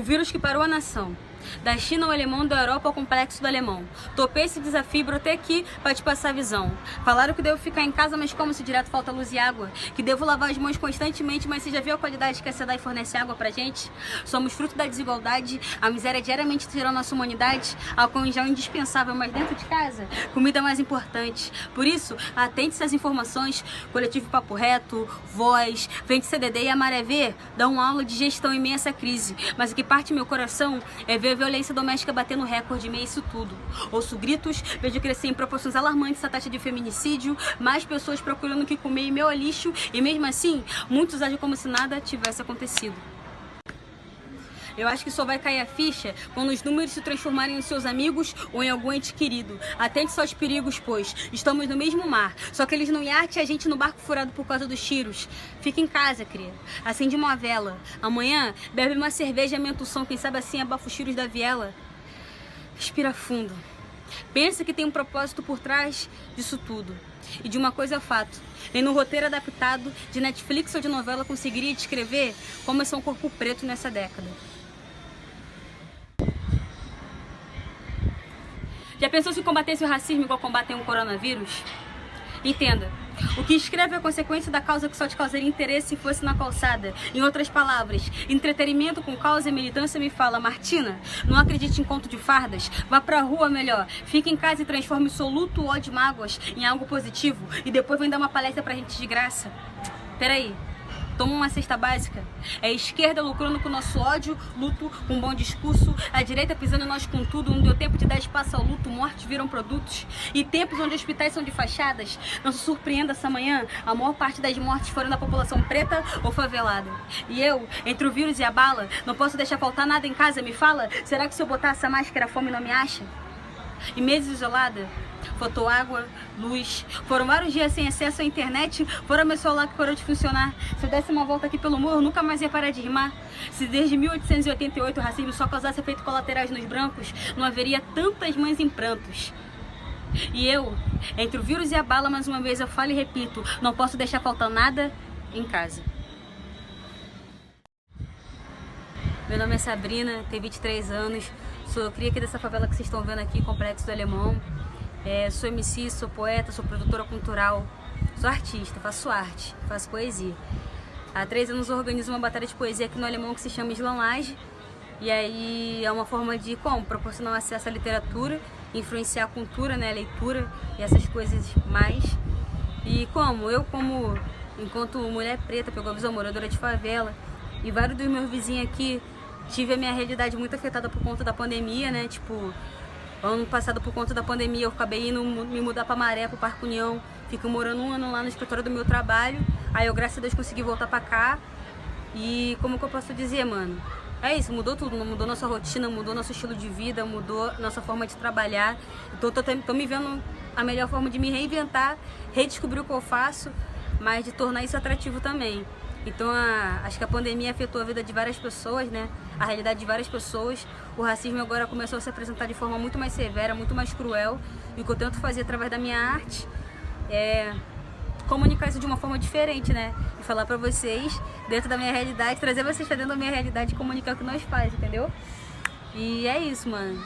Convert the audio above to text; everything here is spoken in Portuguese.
o vírus que parou a nação. Da China ao alemão, da Europa ao complexo do alemão. Topei esse desafio e brotei aqui para te passar a visão. Falaram que devo ficar em casa, mas como se direto falta luz e água? Que devo lavar as mãos constantemente, mas você já viu a qualidade que a SEDAI fornece água pra gente? Somos fruto da desigualdade, a miséria diariamente tirou nossa humanidade, álcool em gel indispensável, mas dentro de casa, comida mais importante. Por isso, atente-se às informações, coletivo Papo Reto, Voz, Vende CDD e a Maré V dão aula de gestão em meio a essa crise. Mas o que parte meu coração é ver violência doméstica batendo recorde em meio a isso tudo. Ouço gritos, vejo crescer em proporções alarmantes a taxa de feminicídio, mais pessoas procurando o que comer em meu lixo, e mesmo assim, muitos agem como se nada tivesse acontecido. Eu acho que só vai cair a ficha quando os números se transformarem em seus amigos ou em algum ente querido. Atente só aos perigos, pois estamos no mesmo mar. Só que eles não iate a gente no barco furado por causa dos tiros. Fica em casa, cria. Acende uma vela. Amanhã, bebe uma cerveja e aumenta o som. Quem sabe assim abafa os tiros da viela. Respira fundo. Pensa que tem um propósito por trás disso tudo. E de uma coisa é fato, nem no roteiro adaptado de Netflix ou de novela conseguiria descrever como é ser um corpo preto nessa década. Já pensou se combatesse o racismo igual combater um coronavírus? Entenda, o que escreve é a consequência da causa que só te causaria interesse se fosse na calçada. Em outras palavras, entretenimento com causa e militância me fala, Martina, não acredite em conto de fardas, vá pra rua melhor, fique em casa e transforme o seu luto, ódio, mágoas em algo positivo e depois vem dar uma palestra pra gente de graça. Peraí, Toma uma cesta básica. É a esquerda lucrando com o nosso ódio, luto com um bom discurso, a direita pisando nós com tudo, não deu tempo de dar espaço ao luto, mortes viram produtos. E tempos onde hospitais são de fachadas, não se surpreenda essa manhã, a maior parte das mortes foram da população preta ou favelada. E eu, entre o vírus e a bala, não posso deixar faltar nada em casa, me fala, será que se eu botar essa máscara a fome não me acha? E meses isolada, faltou água, luz, foram vários dias sem acesso à internet, fora meu celular que parou de funcionar. Se eu desse uma volta aqui pelo morro, nunca mais ia parar de rimar. Se desde 1888 o racismo só causasse efeitos colaterais nos brancos, não haveria tantas mães em prantos. E eu, entre o vírus e a bala, mais uma vez eu falo e repito, não posso deixar faltar nada em casa. Meu nome é Sabrina, tenho 23 anos, sou cria aqui dessa favela que vocês estão vendo aqui, Complexo do Alemão. É, sou MC, sou poeta, sou produtora cultural, sou artista, faço arte, faço poesia. Há três anos organizo uma batalha de poesia aqui no Alemão que se chama Slamlage. E aí é uma forma de como? Proporcionar acesso à literatura, influenciar a cultura, né, a leitura e essas coisas mais. E como? Eu como, enquanto mulher preta, pegou a visão moradora de favela, e vários dos meus vizinhos aqui tive a minha realidade muito afetada por conta da pandemia, né? Tipo, ano passado por conta da pandemia eu acabei indo me mudar pra Maré, pro Parque União. Fico morando um ano lá no escritório do meu trabalho. Aí eu, graças a Deus, consegui voltar pra cá. E como que eu posso dizer, mano? É isso, mudou tudo, mudou nossa rotina, mudou nosso estilo de vida, mudou nossa forma de trabalhar. Tô, tô, tô me vendo a melhor forma de me reinventar, redescobrir o que eu faço, mas de tornar isso atrativo também. Então, a, acho que a pandemia afetou a vida de várias pessoas, né? A realidade de várias pessoas. O racismo agora começou a se apresentar de forma muito mais severa, muito mais cruel. E o que eu tento fazer através da minha arte é comunicar isso de uma forma diferente, né? E falar pra vocês, dentro da minha realidade, trazer vocês pra dentro da minha realidade e comunicar o que nós fazemos, entendeu? E é isso, mano.